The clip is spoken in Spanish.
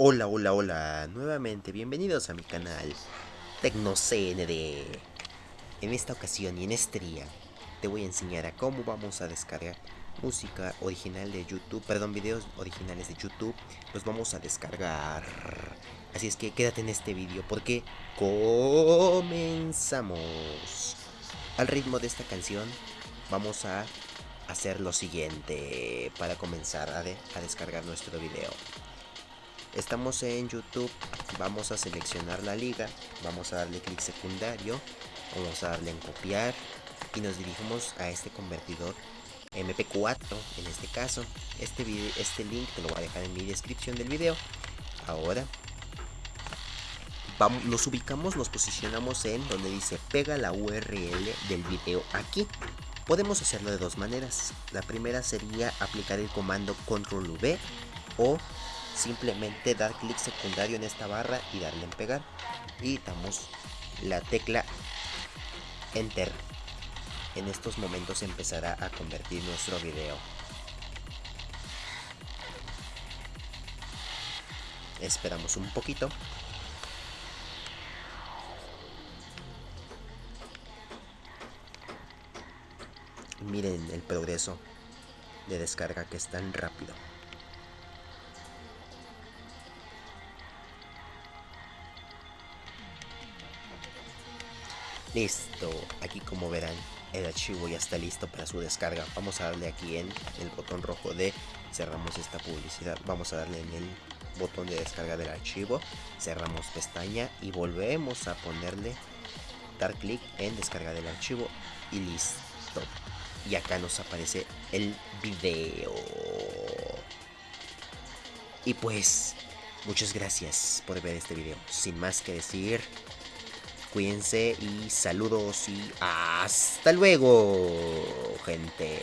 Hola, hola, hola, nuevamente bienvenidos a mi canal TecnoCND. En esta ocasión y en este día te voy a enseñar cómo vamos a descargar música original de YouTube, perdón, videos originales de YouTube, los vamos a descargar. Así es que quédate en este vídeo porque comenzamos. Al ritmo de esta canción vamos a hacer lo siguiente para comenzar a descargar nuestro video. Estamos en YouTube, vamos a seleccionar la liga, vamos a darle clic secundario, vamos a darle en copiar y nos dirigimos a este convertidor MP4 en este caso. Este, video, este link te lo voy a dejar en mi descripción del video. Ahora vamos, nos ubicamos, nos posicionamos en donde dice pega la URL del video aquí. Podemos hacerlo de dos maneras. La primera sería aplicar el comando control V o simplemente dar clic secundario en esta barra y darle en pegar. Y damos la tecla enter. En estos momentos empezará a convertir nuestro video. Esperamos un poquito. Miren el progreso de descarga que es tan rápido Listo, aquí como verán el archivo ya está listo para su descarga. Vamos a darle aquí en el botón rojo de cerramos esta publicidad. Vamos a darle en el botón de descarga del archivo. Cerramos pestaña y volvemos a ponerle dar clic en descargar el archivo y listo. Y acá nos aparece el video. Y pues, muchas gracias por ver este video. Sin más que decir, Cuídense y saludos y hasta luego, gente.